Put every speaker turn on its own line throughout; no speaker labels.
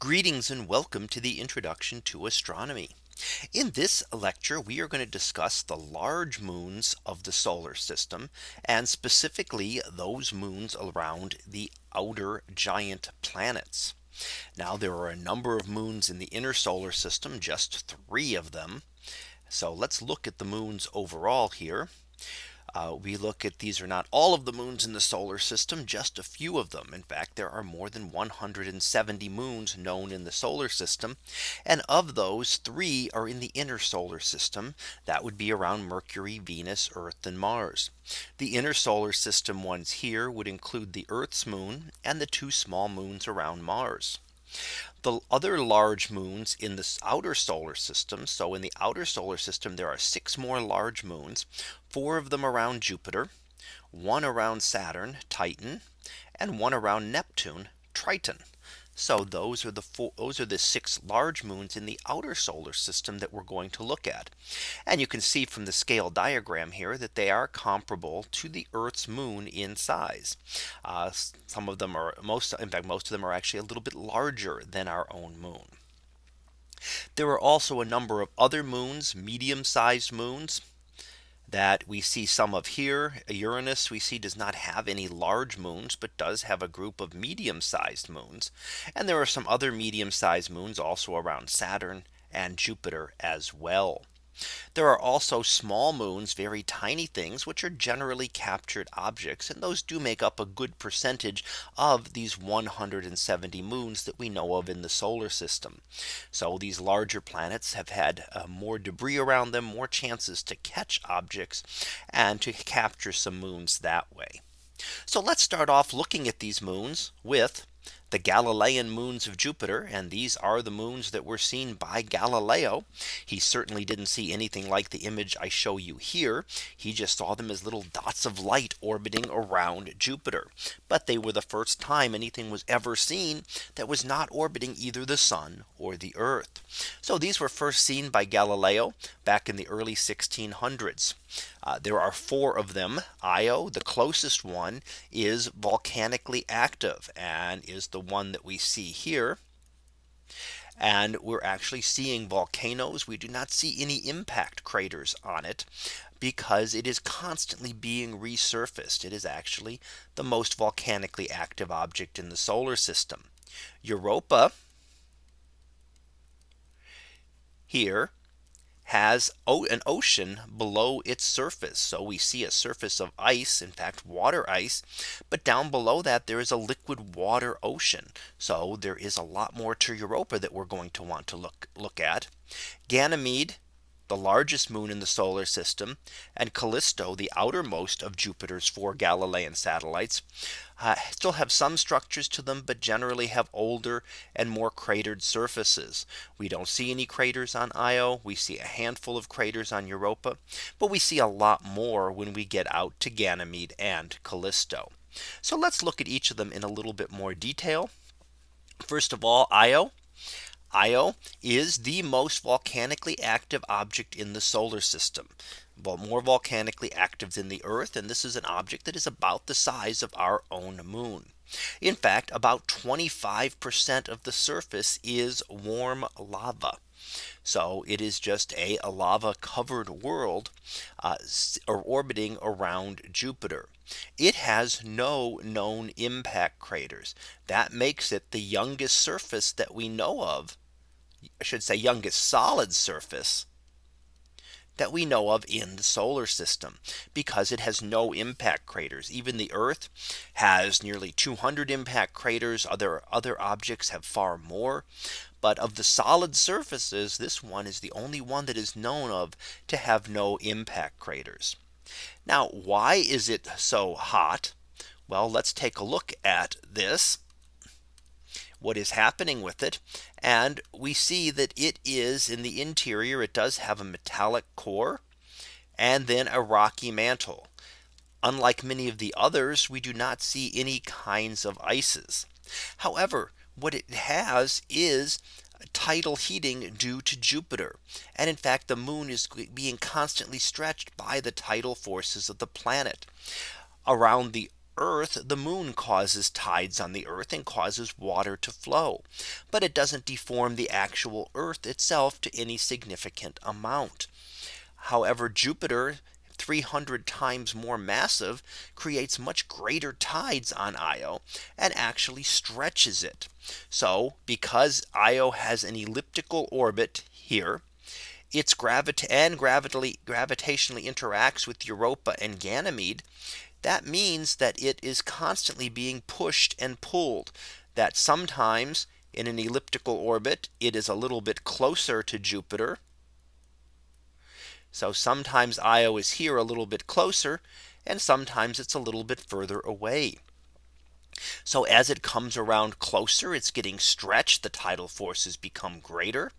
Greetings and welcome to the introduction to astronomy. In this lecture, we are going to discuss the large moons of the solar system and specifically those moons around the outer giant planets. Now there are a number of moons in the inner solar system, just three of them. So let's look at the moons overall here. Uh, we look at these are not all of the moons in the solar system, just a few of them. In fact, there are more than 170 moons known in the solar system. And of those three are in the inner solar system. That would be around Mercury, Venus, Earth and Mars. The inner solar system ones here would include the Earth's moon and the two small moons around Mars. The other large moons in the outer solar system. So in the outer solar system, there are six more large moons, four of them around Jupiter, one around Saturn, Titan, and one around Neptune, Triton. So those are the four, those are the six large moons in the outer solar system that we're going to look at. And you can see from the scale diagram here that they are comparable to the Earth's moon in size. Uh, some of them are most in fact most of them are actually a little bit larger than our own moon. There are also a number of other moons, medium sized moons that we see some of here. Uranus we see does not have any large moons, but does have a group of medium sized moons. And there are some other medium sized moons also around Saturn and Jupiter as well. There are also small moons, very tiny things, which are generally captured objects. And those do make up a good percentage of these 170 moons that we know of in the solar system. So these larger planets have had uh, more debris around them, more chances to catch objects and to capture some moons that way. So let's start off looking at these moons with the Galilean moons of Jupiter. And these are the moons that were seen by Galileo. He certainly didn't see anything like the image I show you here. He just saw them as little dots of light orbiting around Jupiter. But they were the first time anything was ever seen that was not orbiting either the sun or the earth. So these were first seen by Galileo back in the early 1600s. Uh, there are four of them. Io, the closest one, is volcanically active and is the one that we see here. And we're actually seeing volcanoes. We do not see any impact craters on it because it is constantly being resurfaced. It is actually the most volcanically active object in the solar system. Europa here has an ocean below its surface. So we see a surface of ice, in fact, water ice. But down below that, there is a liquid water ocean. So there is a lot more to Europa that we're going to want to look look at. Ganymede the largest moon in the solar system, and Callisto, the outermost of Jupiter's four Galilean satellites, uh, still have some structures to them, but generally have older and more cratered surfaces. We don't see any craters on Io. We see a handful of craters on Europa, but we see a lot more when we get out to Ganymede and Callisto. So let's look at each of them in a little bit more detail. First of all, Io Io is the most volcanically active object in the solar system more volcanically active than the Earth. And this is an object that is about the size of our own moon. In fact, about 25% of the surface is warm lava. So it is just a, a lava covered world uh, orbiting around Jupiter. It has no known impact craters. That makes it the youngest surface that we know of I should say youngest solid surface that we know of in the solar system because it has no impact craters. Even the Earth has nearly 200 impact craters. Other other objects have far more. But of the solid surfaces, this one is the only one that is known of to have no impact craters. Now, why is it so hot? Well, let's take a look at this what is happening with it. And we see that it is in the interior. It does have a metallic core and then a rocky mantle. Unlike many of the others, we do not see any kinds of ices. However, what it has is tidal heating due to Jupiter. And in fact, the moon is being constantly stretched by the tidal forces of the planet around the Earth, the moon causes tides on the earth and causes water to flow. But it doesn't deform the actual earth itself to any significant amount. However, Jupiter 300 times more massive creates much greater tides on Io and actually stretches it. So because Io has an elliptical orbit here, its gravity and gravitationally gravitationally interacts with Europa and Ganymede. That means that it is constantly being pushed and pulled that sometimes in an elliptical orbit, it is a little bit closer to Jupiter so sometimes Io is here a little bit closer and sometimes it's a little bit further away. So as it comes around closer, it's getting stretched. The tidal forces become greater.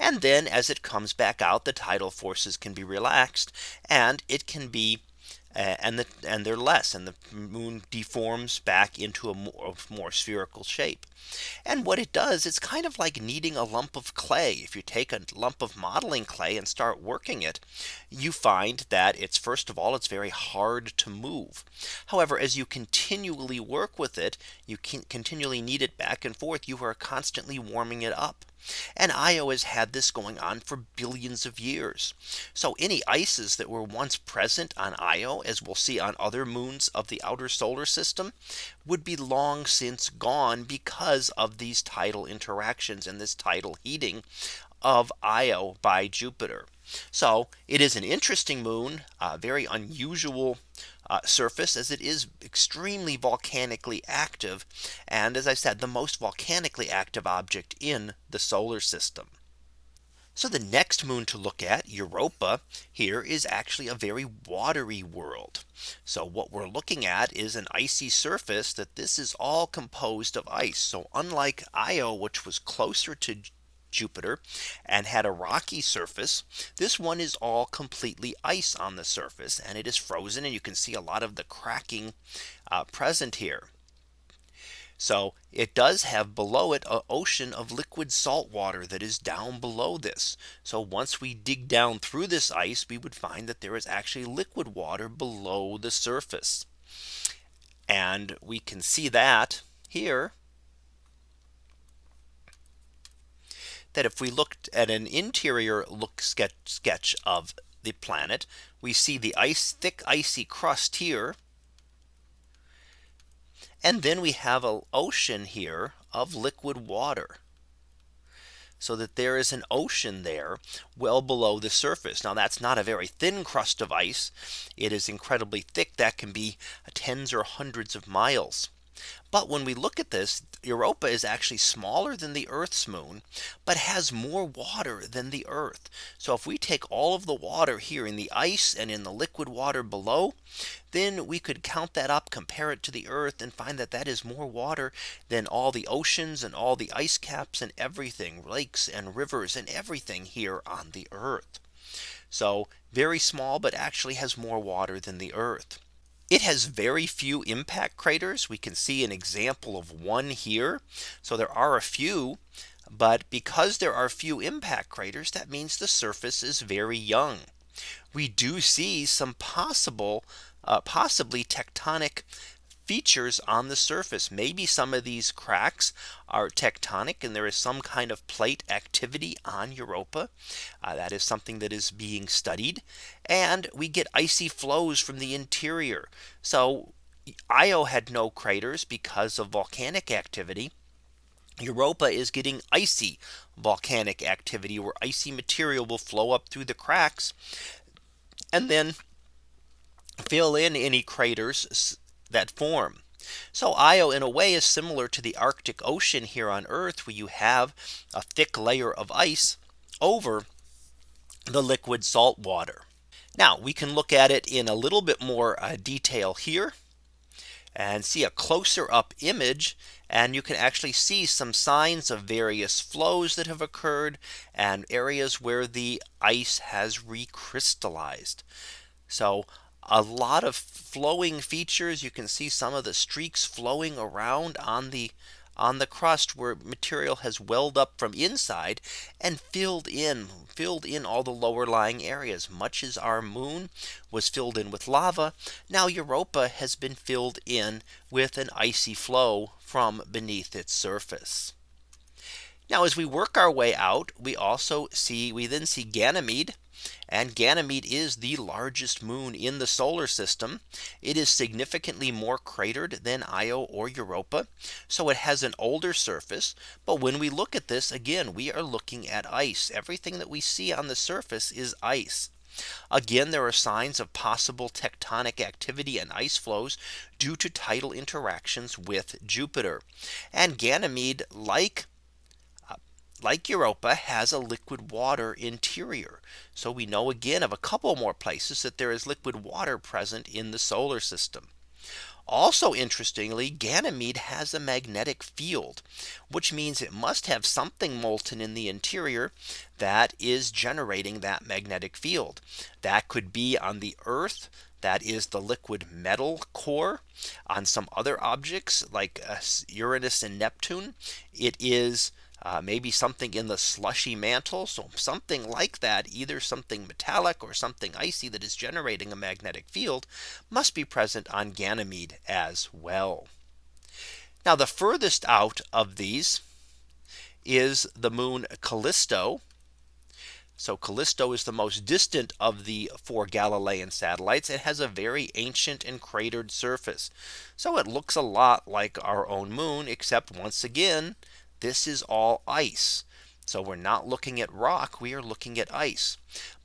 And then as it comes back out, the tidal forces can be relaxed and it can be and the and they're less and the moon deforms back into a more, more, spherical shape. And what it does it's kind of like kneading a lump of clay. If you take a lump of modeling clay and start working it, you find that it's first of all it's very hard to move. However, as you continually work with it, you can continually knead it back and forth, you are constantly warming it up. And Io has had this going on for billions of years. So any ices that were once present on Io, as we'll see on other moons of the outer solar system, would be long since gone because of these tidal interactions and this tidal heating of Io by Jupiter. So it is an interesting moon, a very unusual uh, surface as it is extremely volcanically active. And as I said, the most volcanically active object in the solar system. So the next moon to look at Europa here is actually a very watery world. So what we're looking at is an icy surface that this is all composed of ice. So unlike Io, which was closer to Jupiter and had a rocky surface. This one is all completely ice on the surface and it is frozen and you can see a lot of the cracking uh, present here. So it does have below it an ocean of liquid salt water that is down below this. So once we dig down through this ice, we would find that there is actually liquid water below the surface. And we can see that here that if we looked at an interior look sketch, sketch of the planet, we see the ice thick icy crust here. And then we have an ocean here of liquid water. So that there is an ocean there well below the surface. Now that's not a very thin crust of ice. It is incredibly thick that can be tens or hundreds of miles. But when we look at this, Europa is actually smaller than the Earth's moon, but has more water than the Earth. So if we take all of the water here in the ice and in the liquid water below, then we could count that up, compare it to the Earth and find that that is more water than all the oceans and all the ice caps and everything lakes and rivers and everything here on the Earth. So very small, but actually has more water than the Earth. It has very few impact craters. We can see an example of one here. So there are a few. But because there are few impact craters, that means the surface is very young. We do see some possible uh, possibly tectonic features on the surface. Maybe some of these cracks are tectonic and there is some kind of plate activity on Europa. Uh, that is something that is being studied. And we get icy flows from the interior. So Io had no craters because of volcanic activity. Europa is getting icy volcanic activity where icy material will flow up through the cracks and then fill in any craters that form. So Io in a way is similar to the Arctic Ocean here on Earth where you have a thick layer of ice over the liquid salt water. Now we can look at it in a little bit more uh, detail here and see a closer up image and you can actually see some signs of various flows that have occurred and areas where the ice has recrystallized. So a lot of flowing features. You can see some of the streaks flowing around on the on the crust where material has welled up from inside and filled in filled in all the lower lying areas much as our moon was filled in with lava. Now Europa has been filled in with an icy flow from beneath its surface. Now as we work our way out, we also see we then see Ganymede. And Ganymede is the largest moon in the solar system. It is significantly more cratered than Io or Europa. So it has an older surface. But when we look at this again, we are looking at ice. Everything that we see on the surface is ice. Again, there are signs of possible tectonic activity and ice flows due to tidal interactions with Jupiter. And Ganymede, like like Europa has a liquid water interior. So we know again of a couple more places that there is liquid water present in the solar system. Also interestingly, Ganymede has a magnetic field, which means it must have something molten in the interior that is generating that magnetic field. That could be on the Earth. That is the liquid metal core on some other objects like uh, Uranus and Neptune. It is uh, maybe something in the slushy mantle. So something like that, either something metallic or something icy that is generating a magnetic field must be present on Ganymede as well. Now the furthest out of these is the moon Callisto. So Callisto is the most distant of the four Galilean satellites. It has a very ancient and cratered surface. So it looks a lot like our own moon, except once again, this is all ice. So we're not looking at rock, we are looking at ice.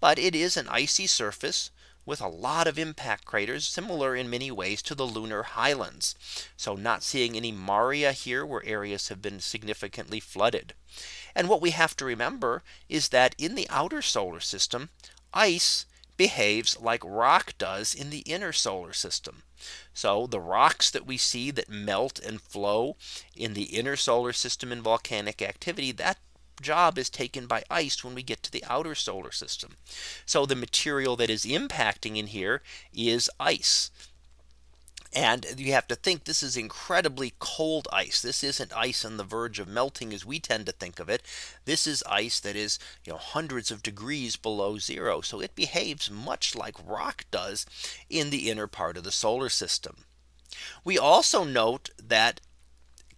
But it is an icy surface with a lot of impact craters similar in many ways to the lunar highlands. So not seeing any Maria here where areas have been significantly flooded. And what we have to remember is that in the outer solar system, ice behaves like rock does in the inner solar system. So the rocks that we see that melt and flow in the inner solar system in volcanic activity that job is taken by ice when we get to the outer solar system. So the material that is impacting in here is ice. And you have to think this is incredibly cold ice. This isn't ice on the verge of melting as we tend to think of it. This is ice that is you know, hundreds of degrees below zero. So it behaves much like rock does in the inner part of the solar system. We also note that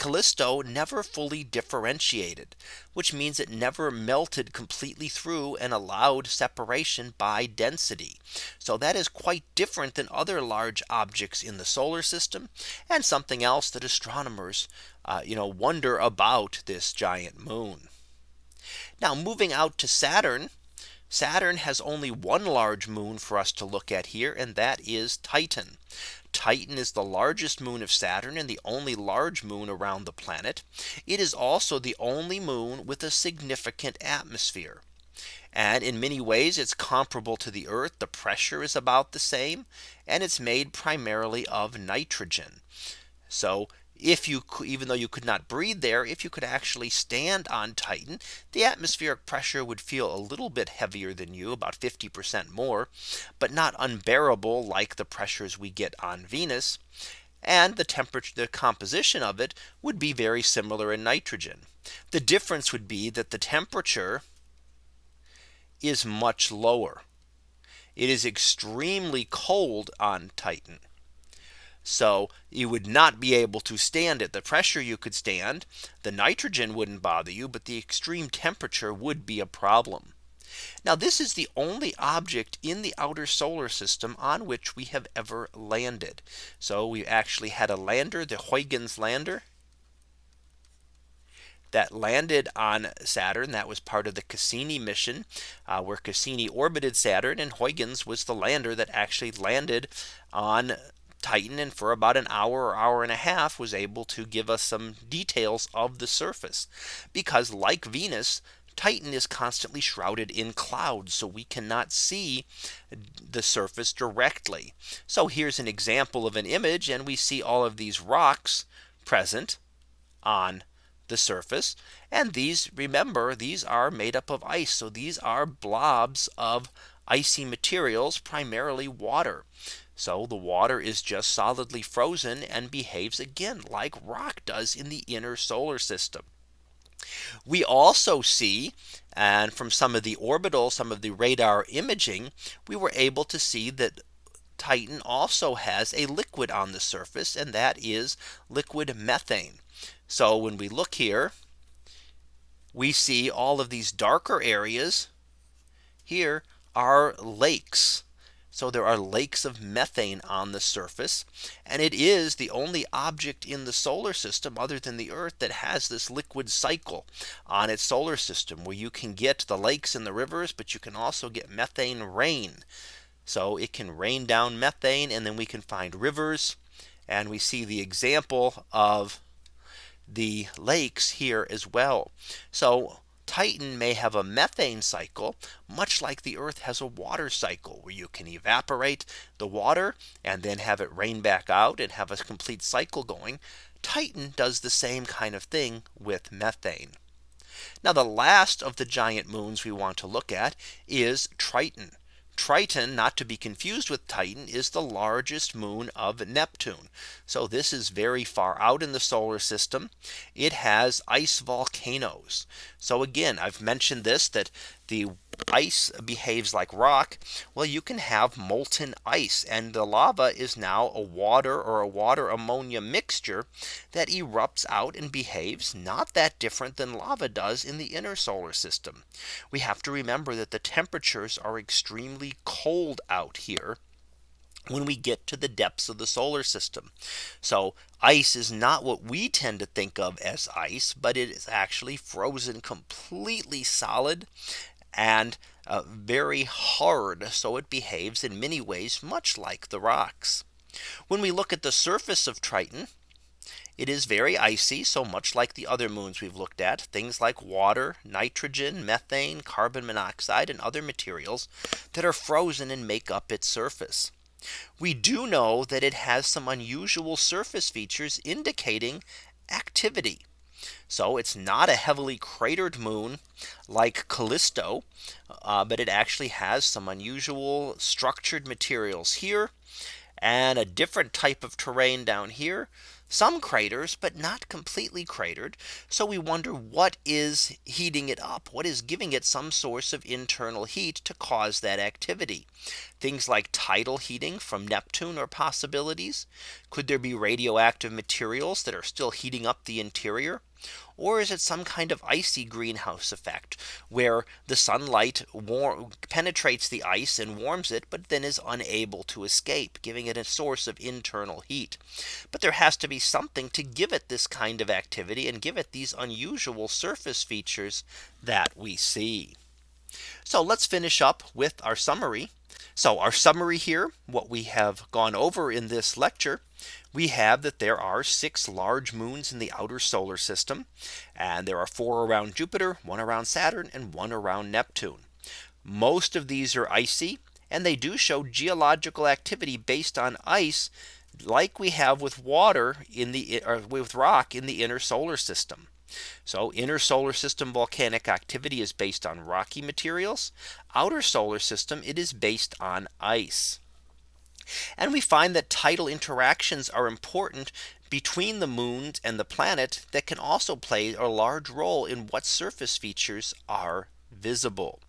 Callisto never fully differentiated, which means it never melted completely through and allowed separation by density. So that is quite different than other large objects in the solar system and something else that astronomers uh, you know wonder about this giant moon. Now moving out to Saturn, Saturn has only one large moon for us to look at here and that is Titan. Titan is the largest moon of Saturn and the only large moon around the planet. It is also the only moon with a significant atmosphere. And in many ways, it's comparable to the Earth. The pressure is about the same. And it's made primarily of nitrogen. So if you could even though you could not breathe there, if you could actually stand on Titan, the atmospheric pressure would feel a little bit heavier than you about 50% more, but not unbearable like the pressures we get on Venus. And the temperature, the composition of it would be very similar in nitrogen. The difference would be that the temperature is much lower. It is extremely cold on Titan. So you would not be able to stand it. The pressure you could stand, the nitrogen wouldn't bother you, but the extreme temperature would be a problem. Now this is the only object in the outer solar system on which we have ever landed. So we actually had a lander, the Huygens lander that landed on Saturn. That was part of the Cassini mission uh, where Cassini orbited Saturn and Huygens was the lander that actually landed on Titan and for about an hour or hour and a half was able to give us some details of the surface. Because like Venus Titan is constantly shrouded in clouds so we cannot see the surface directly. So here's an example of an image and we see all of these rocks present on the surface. And these remember these are made up of ice so these are blobs of icy materials primarily water So the water is just solidly frozen and behaves again like rock does in the inner solar system. We also see and from some of the orbital some of the radar imaging we were able to see that Titan also has a liquid on the surface and that is liquid methane. So when we look here, we see all of these darker areas here are lakes. So there are lakes of methane on the surface. And it is the only object in the solar system other than the Earth that has this liquid cycle on its solar system where you can get the lakes and the rivers, but you can also get methane rain. So it can rain down methane and then we can find rivers. And we see the example of the lakes here as well. So Titan may have a methane cycle, much like the Earth has a water cycle where you can evaporate the water and then have it rain back out and have a complete cycle going. Titan does the same kind of thing with methane. Now the last of the giant moons we want to look at is Triton. Triton not to be confused with Titan is the largest moon of Neptune. So this is very far out in the solar system. It has ice volcanoes. So again, I've mentioned this that the ice behaves like rock. Well, you can have molten ice and the lava is now a water or a water ammonia mixture that erupts out and behaves not that different than lava does in the inner solar system. We have to remember that the temperatures are extremely cold out here when we get to the depths of the solar system. So ice is not what we tend to think of as ice, but it is actually frozen completely solid and uh, very hard. So it behaves in many ways much like the rocks. When we look at the surface of Triton, it is very icy. So much like the other moons we've looked at things like water, nitrogen, methane, carbon monoxide and other materials that are frozen and make up its surface. We do know that it has some unusual surface features indicating activity. So it's not a heavily cratered moon like Callisto, uh, but it actually has some unusual structured materials here and a different type of terrain down here some craters, but not completely cratered. So we wonder what is heating it up? What is giving it some source of internal heat to cause that activity? Things like tidal heating from Neptune are possibilities. Could there be radioactive materials that are still heating up the interior? Or is it some kind of icy greenhouse effect where the sunlight penetrates the ice and warms it, but then is unable to escape, giving it a source of internal heat. But there has to be something to give it this kind of activity and give it these unusual surface features that we see. So let's finish up with our summary. So our summary here, what we have gone over in this lecture we have that there are six large moons in the outer solar system. And there are four around Jupiter, one around Saturn and one around Neptune. Most of these are icy and they do show geological activity based on ice like we have with water in the with rock in the inner solar system. So inner solar system volcanic activity is based on rocky materials. Outer solar system it is based on ice. And we find that tidal interactions are important between the moon and the planet that can also play a large role in what surface features are visible.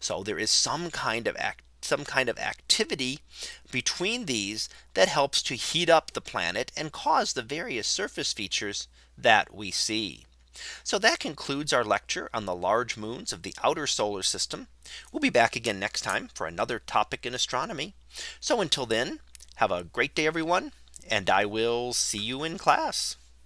So there is some kind of some kind of activity between these that helps to heat up the planet and cause the various surface features that we see. So that concludes our lecture on the large moons of the outer solar system. We'll be back again next time for another topic in astronomy. So until then, have a great day, everyone, and I will see you in class.